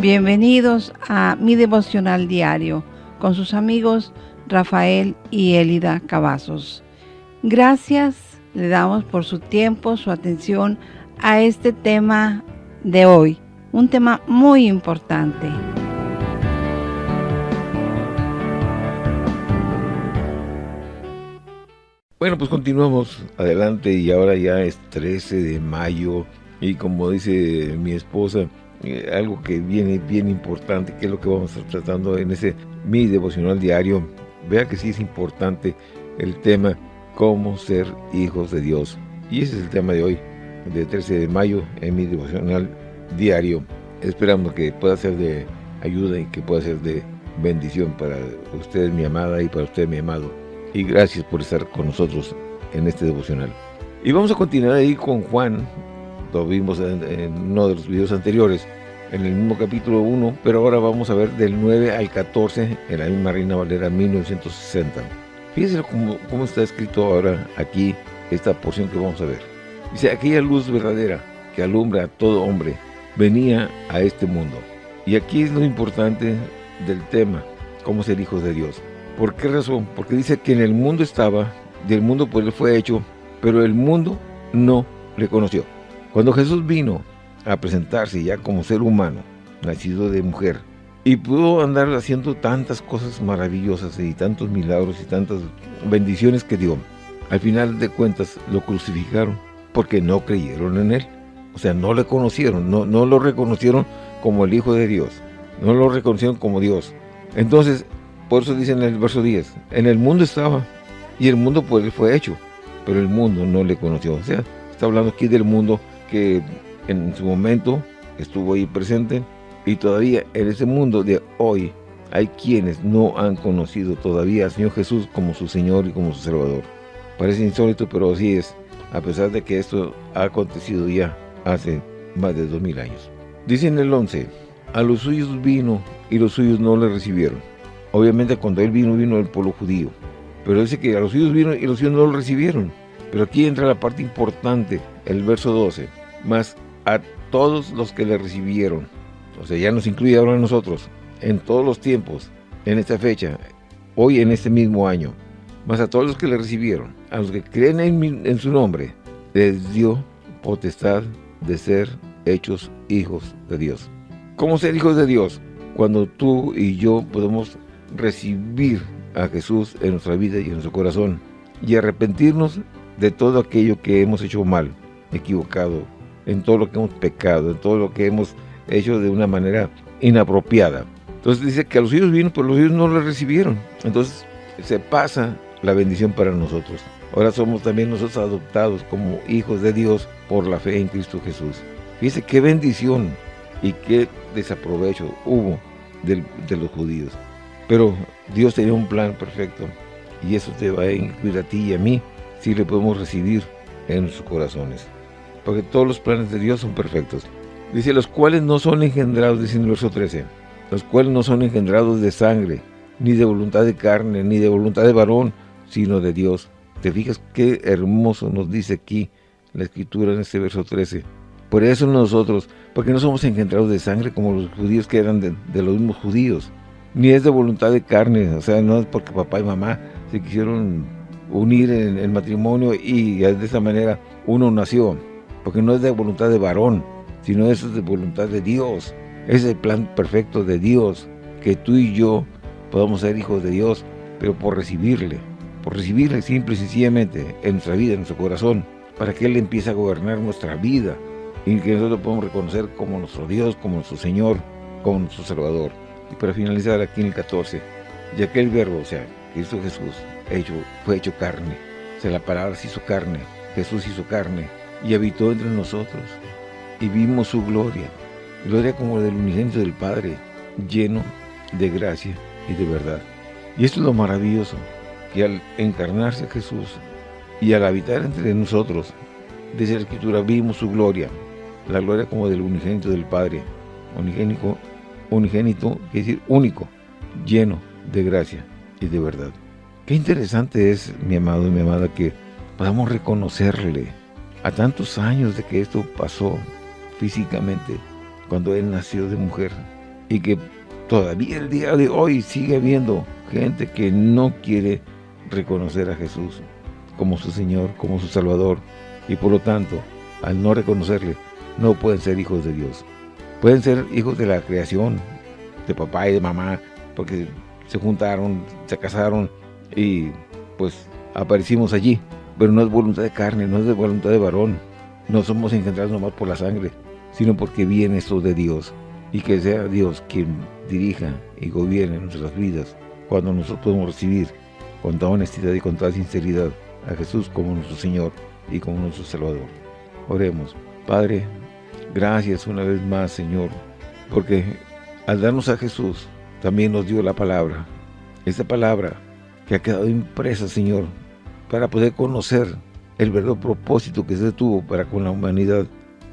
Bienvenidos a mi devocional diario con sus amigos Rafael y Elida Cavazos. Gracias le damos por su tiempo, su atención a este tema de hoy, un tema muy importante. Bueno, pues continuamos adelante y ahora ya es 13 de mayo y como dice mi esposa, eh, algo que viene bien importante, que es lo que vamos a estar tratando en ese mi devocional diario. Vea que sí es importante el tema cómo ser hijos de Dios. Y ese es el tema de hoy, de 13 de mayo, en mi devocional diario. Esperamos que pueda ser de ayuda y que pueda ser de bendición para usted, mi amada, y para usted, mi amado. Y gracias por estar con nosotros en este devocional. Y vamos a continuar ahí con Juan, lo vimos en, uno de los videos anteriores, en el mismo capítulo 1, pero ahora vamos a ver del 9 al 14 en la misma Reina Valera 1960. Fíjense cómo, cómo está escrito ahora aquí esta porción que vamos a ver. Dice, aquella luz verdadera que alumbra a todo hombre venía a este mundo. Y aquí es lo importante del tema, cómo ser hijos de Dios. ¿Por qué razón? Porque dice que en el mundo estaba, del mundo pues fue hecho, pero el mundo no le conoció. Cuando Jesús vino a presentarse ya como ser humano, nacido de mujer, y pudo andar haciendo tantas cosas maravillosas y tantos milagros y tantas bendiciones que dio, al final de cuentas lo crucificaron porque no creyeron en él. O sea, no le conocieron, no, no lo reconocieron como el Hijo de Dios, no lo reconocieron como Dios. Entonces, por eso dice en el verso 10, en el mundo estaba y el mundo por él fue hecho, pero el mundo no le conoció. O sea, está hablando aquí del mundo que en su momento estuvo ahí presente y todavía en ese mundo de hoy hay quienes no han conocido todavía al Señor Jesús como su Señor y como su Salvador. Parece insólito, pero así es, a pesar de que esto ha acontecido ya hace más de dos mil años. Dice en el 11, a los suyos vino y los suyos no le recibieron. Obviamente cuando él vino, vino el pueblo judío. Pero dice que a los suyos vino y los suyos no lo recibieron. Pero aquí entra la parte importante, el verso 12 más a todos los que le recibieron. O sea, ya nos incluye ahora a nosotros, en todos los tiempos, en esta fecha, hoy en este mismo año, más a todos los que le recibieron, a los que creen en, en su nombre, les dio potestad de ser hechos hijos de Dios. ¿Cómo ser hijos de Dios? Cuando tú y yo podemos recibir a Jesús en nuestra vida y en nuestro corazón y arrepentirnos de todo aquello que hemos hecho mal, equivocado, en todo lo que hemos pecado, en todo lo que hemos hecho de una manera inapropiada. Entonces dice que a los hijos vino, pero los hijos no lo recibieron. Entonces se pasa la bendición para nosotros. Ahora somos también nosotros adoptados como hijos de Dios por la fe en Cristo Jesús. Fíjese qué bendición y qué desaprovecho hubo de, de los judíos. Pero Dios tenía un plan perfecto y eso te va a incluir a ti y a mí si le podemos recibir en sus corazones porque todos los planes de Dios son perfectos. Dice, los cuales no son engendrados, dice en el verso 13, los cuales no son engendrados de sangre, ni de voluntad de carne, ni de voluntad de varón, sino de Dios. ¿Te fijas qué hermoso nos dice aquí la Escritura en este verso 13? Por eso nosotros, porque no somos engendrados de sangre como los judíos que eran de, los mismos judíos, ni es de voluntad de carne, o sea, no es porque papá y mamá se quisieron unir en el matrimonio y de esa manera uno nació porque no es de voluntad de varón, sino es de voluntad de Dios. Es el plan perfecto de Dios, que tú y yo podamos ser hijos de Dios, pero por recibirle, por recibirle simple y sencillamente en nuestra vida, en nuestro corazón, para que Él empiece a gobernar nuestra vida y que nosotros podamos reconocer como nuestro Dios, como nuestro Señor, como nuestro Salvador. Y para finalizar aquí en el 14, ya que el verbo, o sea, Cristo Jesús, hecho, fue hecho carne, o sea, la palabra se hizo carne, Jesús hizo carne, y habitó entre nosotros, y vimos su gloria, gloria como del unigénito del Padre, lleno de gracia y de verdad. Y esto es lo maravilloso, que al encarnarse Jesús y al habitar entre nosotros, desde la Escritura vimos su gloria, la gloria como del unigénito del Padre, unigénico, unigénito, quiere decir único, lleno de gracia y de verdad. Qué interesante es, mi amado y mi amada, que podamos reconocerle a tantos años de que esto pasó físicamente, cuando Él nació de mujer, y que todavía el día de hoy sigue habiendo gente que no quiere reconocer a Jesús como su Señor, como su Salvador y por lo tanto, al no reconocerle, no pueden ser hijos de Dios. Pueden ser hijos de la creación, de papá y de mamá, porque se juntaron, se casaron y pues aparecimos allí. Pero no es voluntad de carne, no es de voluntad de varón. No somos engendrados nomás por la sangre, sino porque viene esto de Dios. Y que sea Dios quien dirija y gobierne nuestras vidas cuando nosotros podemos recibir con toda honestidad y con toda sinceridad a Jesús como nuestro Señor y como nuestro Salvador. Oremos. Padre, gracias una vez más, Señor, porque al darnos a Jesús, también nos dio la palabra. Esta palabra que ha quedado impresa, Señor, para poder conocer el verdadero propósito que se tuvo para con la humanidad.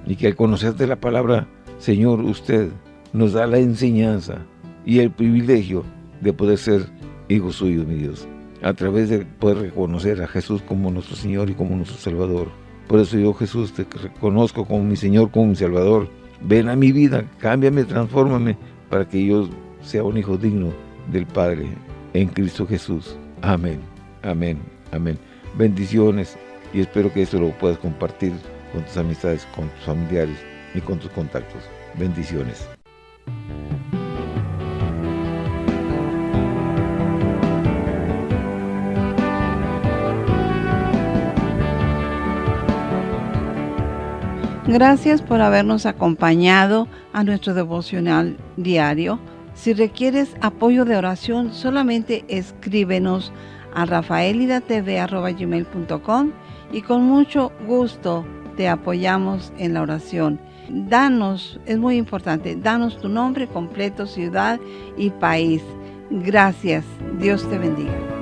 Y que al conocer de la palabra, Señor, usted nos da la enseñanza y el privilegio de poder ser hijos suyos, mi Dios. A través de poder reconocer a Jesús como nuestro Señor y como nuestro Salvador. Por eso yo, Jesús, te reconozco como mi Señor, como mi Salvador. Ven a mi vida, cámbiame, transfórmame, para que yo sea un hijo digno del Padre en Cristo Jesús. Amén, amén, amén. Bendiciones y espero que esto lo puedas compartir con tus amistades, con tus familiares y con tus contactos. Bendiciones. Gracias por habernos acompañado a nuestro devocional diario. Si requieres apoyo de oración, solamente escríbenos a rafaelidatv.com y con mucho gusto te apoyamos en la oración. Danos, es muy importante, danos tu nombre completo, ciudad y país. Gracias. Dios te bendiga.